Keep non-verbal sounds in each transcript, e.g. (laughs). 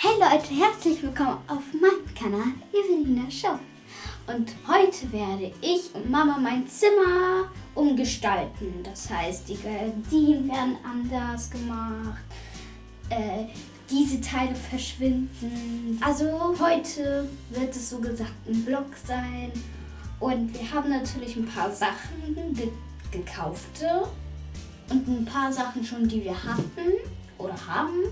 Hey Leute, herzlich willkommen auf meinem Kanal Evelina Show. Und heute werde ich und Mama mein Zimmer umgestalten. Das heißt, die Gardinen werden anders gemacht. Äh, diese Teile verschwinden. Also heute wird es so gesagt ein Vlog sein. Und wir haben natürlich ein paar Sachen ge gekaufte und ein paar Sachen schon, die wir hatten oder haben.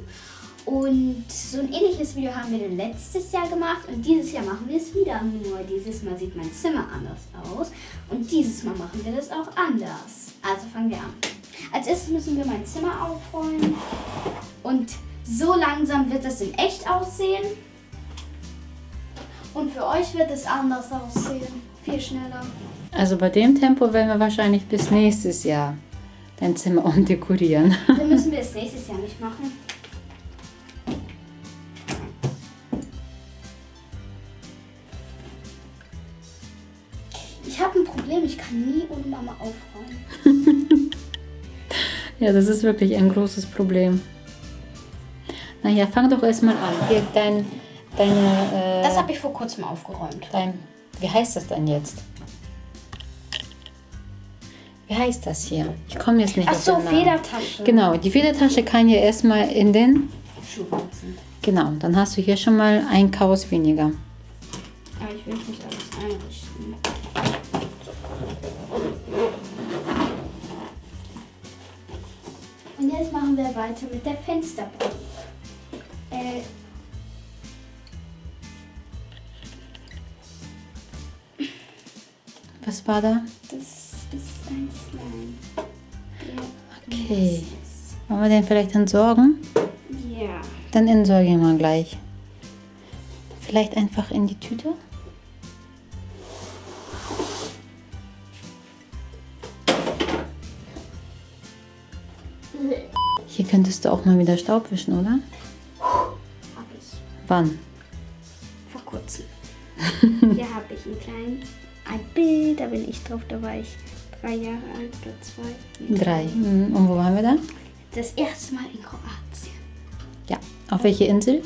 Und so ein ähnliches Video haben wir letztes Jahr gemacht und dieses Jahr machen wir es wieder. Nur dieses Mal sieht mein Zimmer anders aus und dieses Mal machen wir das auch anders. Also fangen wir an. Als erstes müssen wir mein Zimmer aufräumen und so langsam wird es in echt aussehen. Und für euch wird es anders aussehen, viel schneller. Also bei dem Tempo werden wir wahrscheinlich bis nächstes Jahr dein Zimmer (laughs) umdekorieren. Dann müssen wir es nächstes Jahr nicht machen. Mama aufräumen. (laughs) Ja, das ist wirklich ein großes Problem. Naja, fang doch erstmal an. Hier dein, deine, Das äh, habe ich vor kurzem aufgeräumt. dein, wie heißt das denn jetzt? Wie heißt das hier? Ich komme jetzt nicht Ach so. Federtasche. Genau, die Federtasche kann ja erstmal in den, Schuhboxen. genau, dann hast du hier schon mal ein Chaos weniger. Aber ich will nicht alles machen wir weiter mit der Fensterbank. Äh, Was war da? das ist ein Slime. Okay. Wollen wir den vielleicht entsorgen? Ja. Dann entsorgen wir gleich. Vielleicht einfach in die Tüte? Hier könntest du auch mal wieder Staub wischen, oder? Hab ich. Wann? Vor kurzem. (laughs) Hier habe ich einen kleinen, ein Bild, da bin ich drauf, da war ich drei Jahre alt oder zwei. Nee, Drei. Mhm. Und wo waren wir da? Das erste Mal in Kroatien. Ja. Auf welche Insel?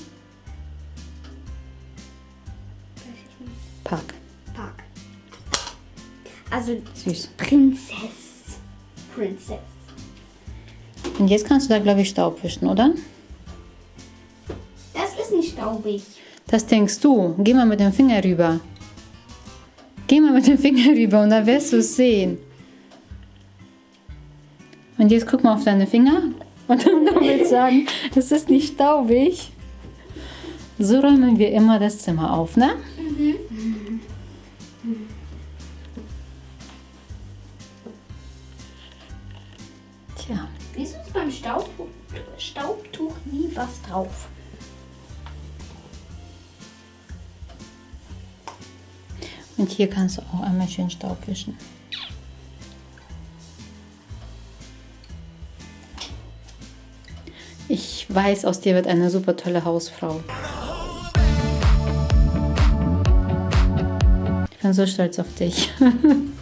Weiß ich nicht. Park. Park. Also Süß. Prinzess. Prinzess. Und jetzt kannst du da, glaube ich, Staub wischen, oder? Das ist nicht staubig. Das denkst du. Geh mal mit dem Finger rüber. Geh mal mit dem (laughs) Finger rüber und dann wirst du es sehen. Und jetzt guck mal auf deine Finger und dann (laughs) du willst sagen, es ist nicht staubig. So räumen wir immer das Zimmer auf, ne? Tja, Wieso ist beim Staubtuch, Staubtuch nie was drauf? und hier kannst du auch einmal schön Staub wischen. Ich weiß, aus dir wird eine super tolle Hausfrau. Ich bin so stolz auf dich. (laughs)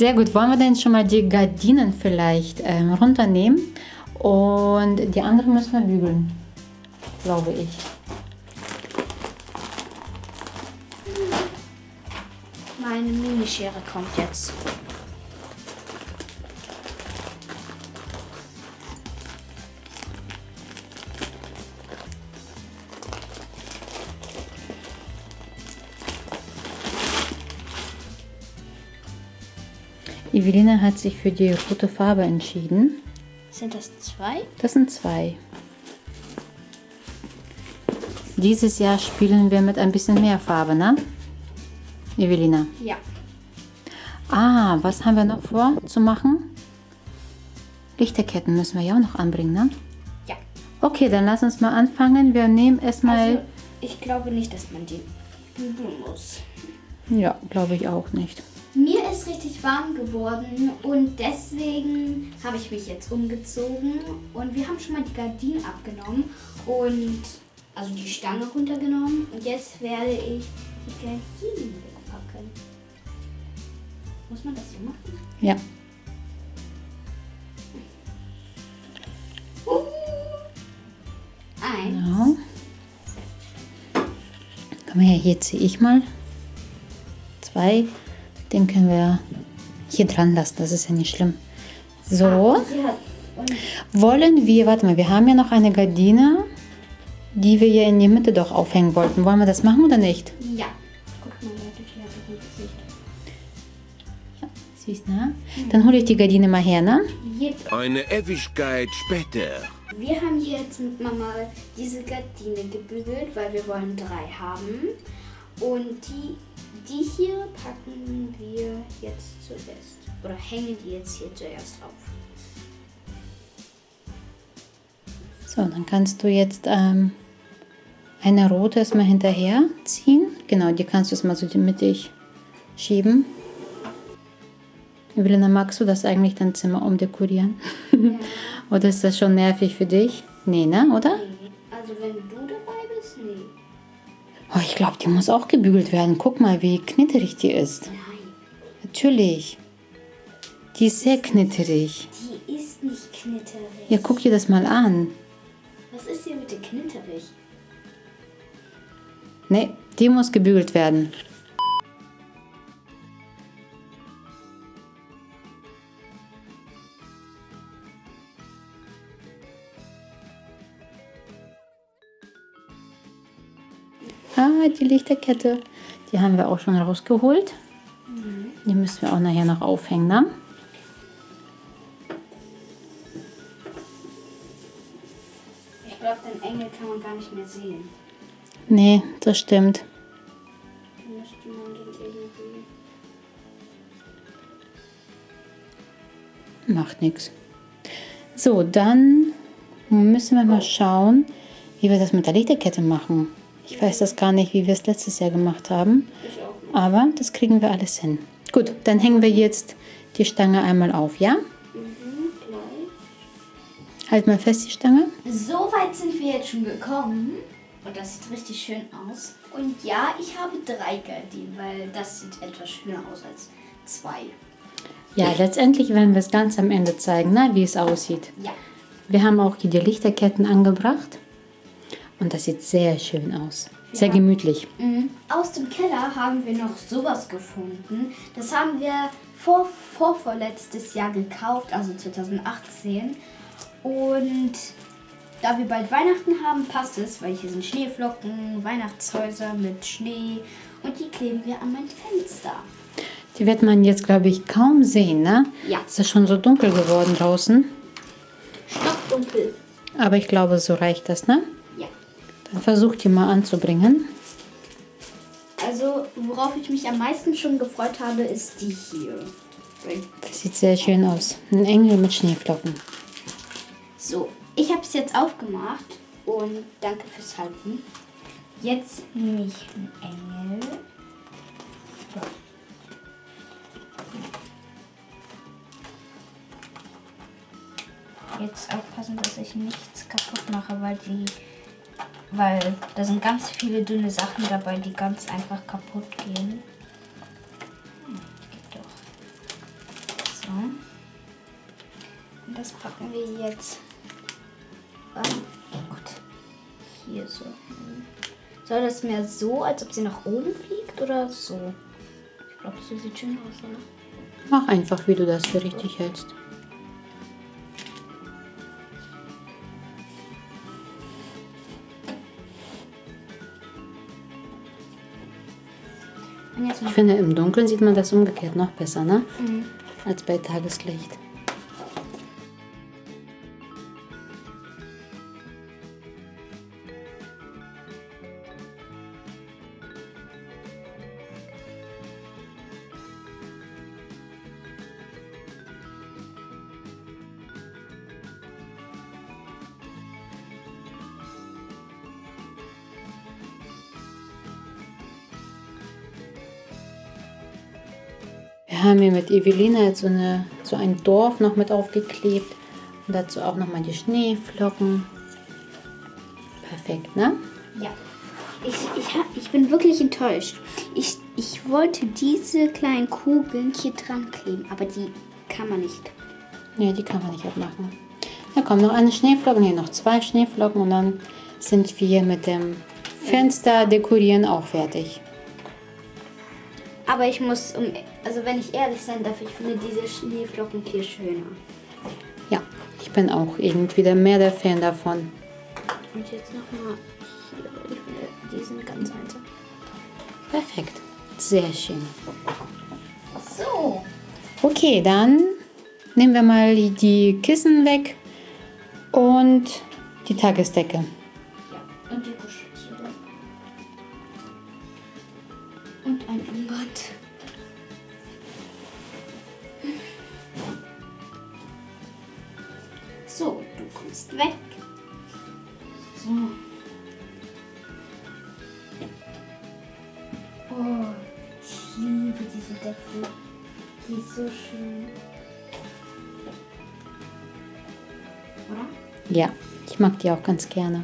Sehr gut. Wollen wir denn schon mal die Gardinen vielleicht ähm, runternehmen? Und die anderen müssen wir bügeln, glaube ich. Meine Minischere kommt jetzt. Evelina hat sich für die rote Farbe entschieden. Sind das zwei? Das sind zwei. Dieses Jahr spielen wir mit ein bisschen mehr Farbe, ne? Evelina. Ja. Ah, was haben wir noch vor zu machen? Lichterketten müssen wir ja auch noch anbringen, ne? Ja. Okay, dann lass uns mal anfangen. Wir nehmen erstmal. Also, ich glaube nicht, dass man die bügeln muss. ja, glaube ich auch nicht. Mir ist richtig warm geworden und deswegen habe ich mich jetzt umgezogen und wir haben schon mal die Gardinen abgenommen und also die Stange runtergenommen und jetzt werde ich die Gardinen wegpacken. Muss man das so machen? Ja. Uh. Eins, Genau. Komm her, hier ziehe ich mal. Zwei. Den können wir hier dran lassen, das ist ja nicht schlimm. So, wollen wir, warte mal, wir haben ja noch eine Gardine, die wir hier in die Mitte doch aufhängen wollten. Wollen wir das machen oder nicht? ja. Du, ne? Dann hole ich die Gardine mal her, ne? Eine Ewigkeit später. wir haben jetzt mit Mama diese Gardine gebügelt, weil wir wollen drei haben. Und die, die hier packen wir jetzt zuerst. Oder hängen die jetzt hier zuerst auf. So, dann kannst du jetzt ähm, eine rote erstmal hinterher ziehen. Genau, die kannst du jetzt mal so mittig schieben. Evelina, magst du das eigentlich dein Zimmer umdekorieren? (laughs) oder ist das schon nervig für dich? Nee, ne, oder? Nee. Also wenn du dabei bist, nee. Oh, ich glaube, die muss auch gebügelt werden. Guck mal, wie knitterig die ist. Nein, Natürlich. Die ist sehr knitterig. die ist nicht knitterig. Ja, guck dir das mal an. Was ist hier bitte knitterig? Nee, die muss gebügelt werden. Ah, die Lichterkette. Die haben wir auch schon rausgeholt. Die müssen wir auch nachher noch aufhängen, ne? Ich glaube, den Engel kann man gar nicht mehr sehen. Nee, das stimmt. Macht nichts. So, dann müssen wir mal schauen, wie wir das mit der Lichterkette machen. Ich weiß das gar nicht, wie wir es letztes Jahr gemacht haben, aber das kriegen wir alles hin. Gut, dann hängen wir jetzt die Stange einmal auf, ja? Mhm, gleich. Halt mal fest die Stange. So weit sind wir jetzt schon gekommen. Und das sieht richtig schön aus. Und ja, ich habe drei Gardinen, weil das sieht etwas schöner aus als zwei. Ja, letztendlich werden wir es ganz am Ende zeigen, ne, wie es aussieht. Ja. Wir haben auch hier die Lichterketten angebracht und das sieht sehr schön aus. Sehr Ja. gemütlich. Mhm. Aus dem Keller haben wir noch sowas gefunden. Das haben wir vor, vor vorletztes Jahr gekauft, also 2018. Und da wir bald Weihnachten haben, passt es, weil hier sind Schneeflocken, Weihnachtshäuser mit Schnee und die kleben wir an mein Fenster. Die wird man jetzt, glaube ich, kaum sehen, ne? Ja. Es ist schon so dunkel geworden draußen. Stockdunkel. Aber ich glaube, so reicht das, ne? Dann versuch die mal anzubringen. Also, worauf ich mich am meisten schon gefreut habe, ist die hier. Das sieht sehr schön aus. Ein Engel mit Schneeflocken. So, ich habe es jetzt aufgemacht und danke fürs Halten. Jetzt nehme ich einen Engel. Jetzt aufpassen, dass ich nichts kaputt mache, weil die, weil da sind ganz viele dünne Sachen dabei, die ganz einfach kaputt gehen. So. Und das packen wir jetzt oh Gott, hier so. Soll das mehr so, als ob sie nach oben fliegt oder so? Ich glaube, so sieht schön aus, oder? Mach einfach, wie du das für richtig hältst. Ich finde, im Dunkeln sieht man das umgekehrt noch besser, ne? Mhm. Als bei Tageslicht. Wir haben hier mit Evelina jetzt so, eine, so ein Dorf noch mit aufgeklebt. Und dazu auch nochmal die Schneeflocken. Perfekt, ne? Ja. Ich, ich, hab, ich bin wirklich enttäuscht. Ich, ich wollte diese kleinen Kugeln hier dran kleben, aber die kann man nicht. Ne, die kann man nicht abmachen. Da kommt noch eine Schneeflocke, nee, noch zwei Schneeflocken und dann sind wir mit dem Fenster dekorieren auch fertig. Aber ich muss, um, also wenn ich ehrlich sein darf, ich finde diese Schneeflocken viel schöner. Ja, ich bin auch irgendwie der mehr der Fan davon. Und jetzt nochmal hier. Ich finde, die sind ganz einfach. Perfekt. Sehr schön. So. Okay, dann nehmen wir mal die Kissen weg und die Tagesdecke. Weg. So. Oh, ich liebe diese Decke. Die ist so schön. Oder? Ja, ich mag die auch ganz gerne.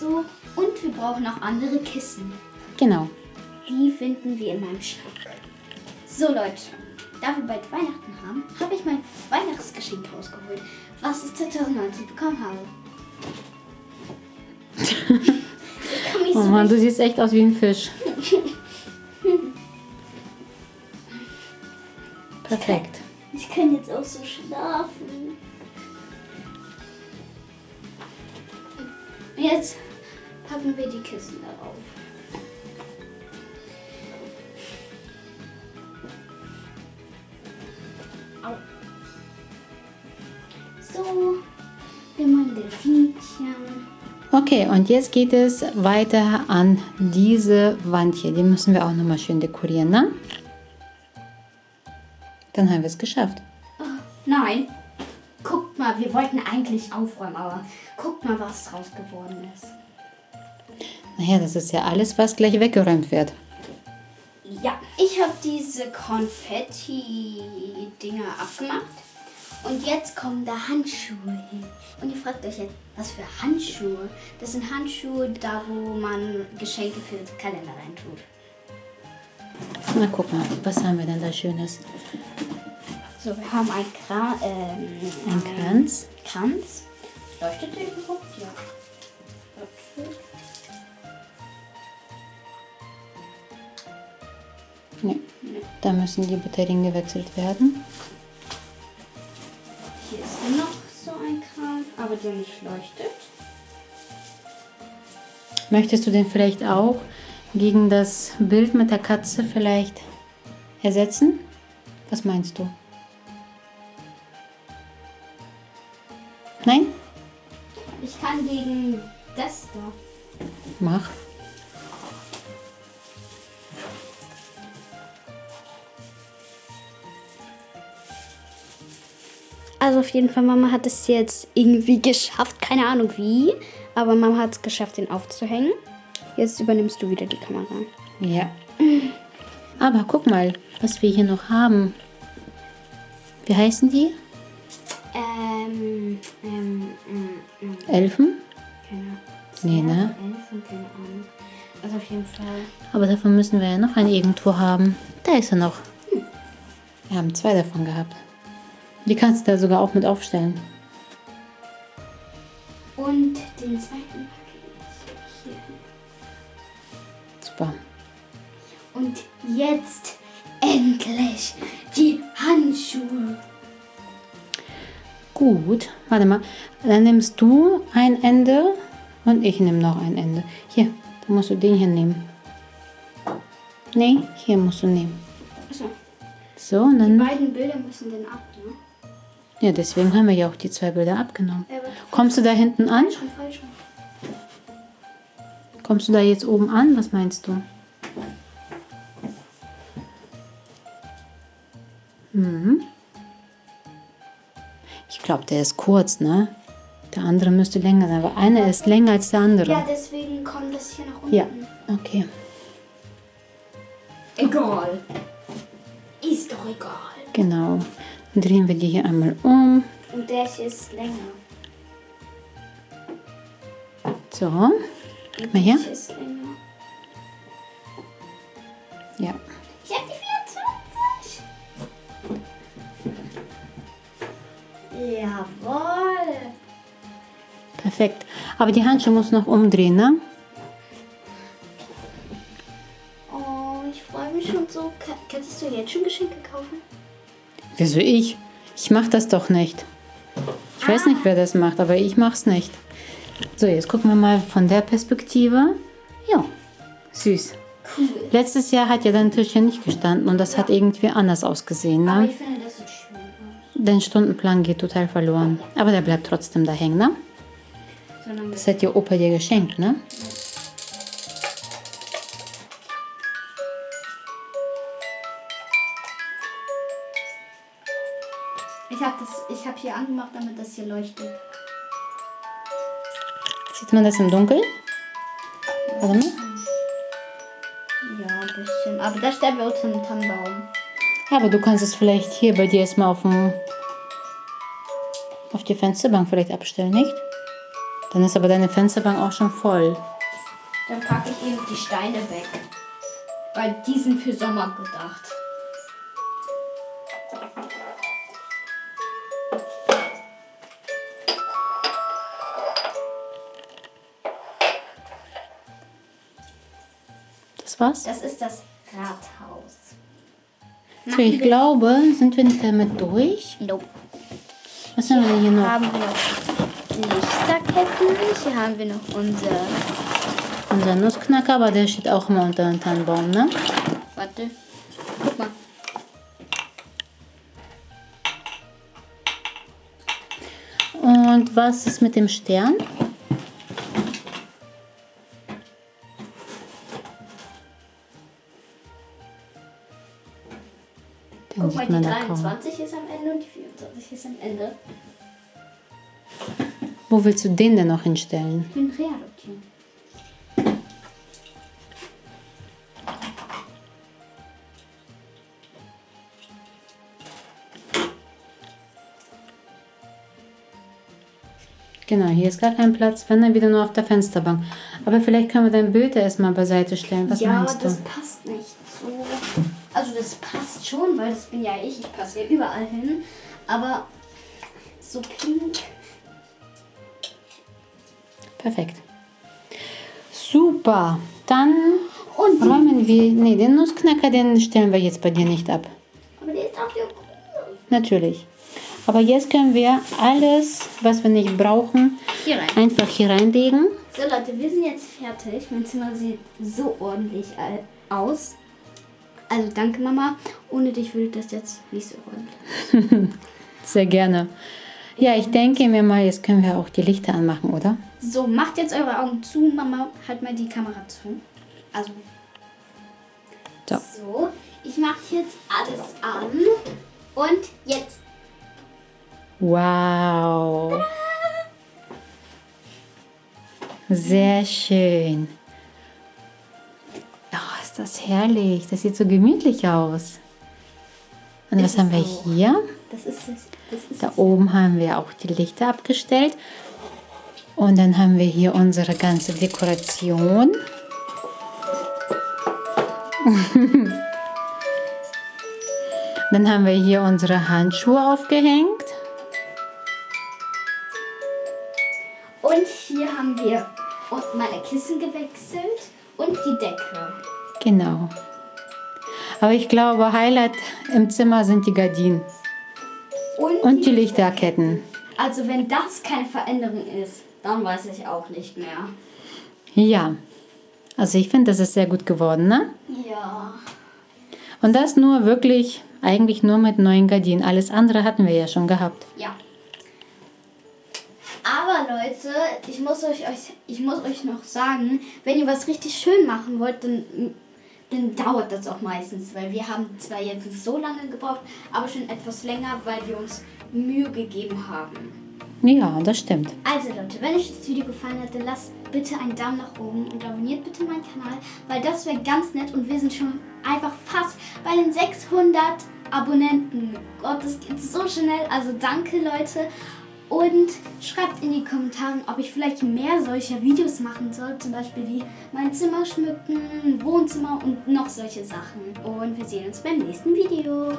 So, und wir brauchen noch andere Kissen. Genau. Die finden wir in meinem Schrank. So Leute, da wir bald Weihnachten haben, habe ich mein Weihnachtsgeschenk rausgeholt, was ich 2019 bekommen habe. (laughs) ich kann Oh so Mann, du siehst echt aus wie ein Fisch. Perfekt. Ich kann jetzt auch so schlafen. Jetzt packen wir die Kissen darauf. So, wir machen Delfinchen. Okay, und jetzt geht es weiter an diese Wand hier. Die müssen wir auch nochmal schön dekorieren, ne? Dann haben wir es geschafft. Oh, nein. Guckt mal, wir wollten eigentlich aufräumen, aber guckt mal, was draus geworden ist. Naja, das ist ja alles, was gleich weggeräumt wird. Ja, ich habe diese Konfetti-Dinger abgemacht. Und jetzt kommen da Handschuhe hin. Und ihr fragt euch jetzt, was für Handschuhe? Das sind Handschuhe, da wo man Geschenke für den Kalender reintut. Na, guck mal, was haben wir denn da Schönes? So, wir haben ein, Kra ähm, Ein Kranz. Kranz. Leuchtet der überhaupt? Ja. Warte. Nee, da müssen die Batterien gewechselt werden. Aber der nicht leuchtet. Möchtest du den vielleicht auch gegen das Bild mit der Katze vielleicht ersetzen? Was meinst du? Nein? Ich kann gegen das da. Mach. Auf jeden Fall, Mama hat es jetzt irgendwie geschafft. Keine Ahnung wie, aber Mama hat es geschafft, den aufzuhängen. Jetzt übernimmst du wieder die Kamera. Ja. Aber guck mal, was wir hier noch haben. Wie heißen die? Ähm, ähm, ähm, ähm, Elfen? keine Nee, ne? Elfen, keine Ahnung. Also auf jeden Fall. Aber davon müssen wir ja noch einen irgendwo haben. Da ist er noch. Wir haben zwei davon gehabt. Die kannst du da sogar auch mit aufstellen. Und den zweiten packe ich hier hin. Super. Und jetzt endlich die Handschuhe. Gut, warte mal. Dann nimmst du ein Ende und ich nehme noch ein Ende. Hier, da musst du den hier nehmen. Nee, hier musst du nehmen. Achso, So, und die dann. beiden Bilder müssen dann ab, ne? Ja, deswegen haben wir ja auch die zwei Bilder abgenommen. Kommst du da hinten an? Kommst du da jetzt oben an? Was meinst du? Mhm. Ich glaube, der ist kurz, ne? Der andere müsste länger sein, aber einer ist länger als der andere. Ja, deswegen kommt das hier nach unten. Ja, okay. Egal. Ist doch egal. Genau. Drehen wir die hier einmal um. Und der hier ist länger. So. Gib mal her. Ist länger. Ja. Ich hab die 24. Jawohl. Perfekt. Aber die Handschuhe muss noch umdrehen, ne? Oh, ich freue mich schon so. Ka- Kannst du jetzt schon Geschenke kaufen? Wieso ich? Ich mach das doch nicht. Ich weiß nicht, wer das macht, aber ich mach's nicht. So, jetzt gucken wir mal von der Perspektive. Ja, süß. Cool. Letztes Jahr hat ja dein Tisch hier nicht gestanden und das hat irgendwie anders ausgesehen. Aber Ne? ich finde, das sieht schön aus. Dein Stundenplan geht total verloren. Aber der bleibt trotzdem da hängen, ne? Das hat dir Opa dir geschenkt, ne? ich angemacht, damit das hier leuchtet. Sieht man das im Dunkeln? Warte mal. Ja, ein bisschen. Aber da stellen wir unter den Tannenbaum. Aber du kannst es vielleicht hier bei dir erstmal auf dem auf die Fensterbank vielleicht abstellen, nicht? Dann ist aber deine Fensterbank auch schon voll. Dann packe ich eben die Steine weg. Weil die sind für Sommer gedacht. Das war's. Das ist das Rathaus. So, ich glaube, sind wir nicht damit durch? Nope. Was haben wir hier noch? Haben wir noch Lichterketten. Hier haben wir noch unser. Unser Nussknacker, aber der steht auch immer unter dem Tannenbaum, ne? Warte. Guck mal. Und was ist mit dem Stern? Die man da kaum. 23 ist am Ende und die 24 ist am Ende. Wo willst du den denn noch hinstellen? Bin Reality. Genau, hier ist gar kein Platz, wenn dann wieder nur auf der Fensterbank. Aber vielleicht können wir dein Bild erstmal beiseite stellen. Was ja, meinst das du? passt nicht. Also das passt schon, weil das bin ja ich. Ich passe ja überall hin. Aber so pink. Perfekt. Super. Dann Und räumen wir. Nee, den Nussknacker, den stellen wir jetzt bei dir nicht ab. aber der ist auch der Natürlich. Aber jetzt können wir alles, was wir nicht brauchen, Hier einfach hier reinlegen. So Leute, wir sind jetzt fertig. Mein Zimmer sieht so ordentlich aus. Also danke Mama. Ohne dich würde das jetzt nicht so ordentlich. (laughs) Sehr gerne. Ja, ich denke mir mal, jetzt können wir auch die Lichter anmachen, oder? So, macht jetzt eure Augen zu. Mama, halt mal die Kamera zu. Also. So. So, ich mache jetzt alles an. Und jetzt. Wow. Sehr schön. Ist das herrlich. Das sieht so gemütlich aus. Und was Ist haben wir auch. hier? Das ist es. Das ist Da es. oben haben wir auch die Lichter abgestellt. Und dann haben wir hier unsere ganze Dekoration. (laughs) dann haben wir hier unsere Handschuhe aufgehängt. Und hier haben wir meine Kissen gewechselt und die Decke. Genau. Aber ich glaube, Highlight im Zimmer sind die Gardinen Und, und die Lichterketten. Also wenn das keine Veränderung ist, dann weiß ich auch nicht mehr. Ja. Also ich finde, das ist sehr gut geworden, ne? Ja. Und das nur wirklich, eigentlich nur mit neuen Gardinen. Alles andere hatten wir ja schon gehabt. Ja. Aber Leute, ich muss euch, euch, ich muss euch noch sagen, wenn ihr was richtig schön machen wollt, dann, dann dauert das auch meistens, weil wir haben zwar jetzt nicht so lange gebraucht, aber schon etwas länger, weil wir uns Mühe gegeben haben. Ja, das stimmt. Also Leute, wenn euch das Video gefallen hat, dann lasst bitte einen Daumen nach oben und abonniert bitte meinen Kanal, weil das wäre ganz nett und wir sind schon einfach fast bei den 600 Abonnenten. Gott, das geht so schnell. Also danke Leute und schreibt in die Kommentare, ob ich vielleicht mehr solcher Videos machen soll, zum Beispiel wie mein Zimmer schmücken, Wohnzimmer und noch solche Sachen. Und wir sehen uns beim nächsten Video.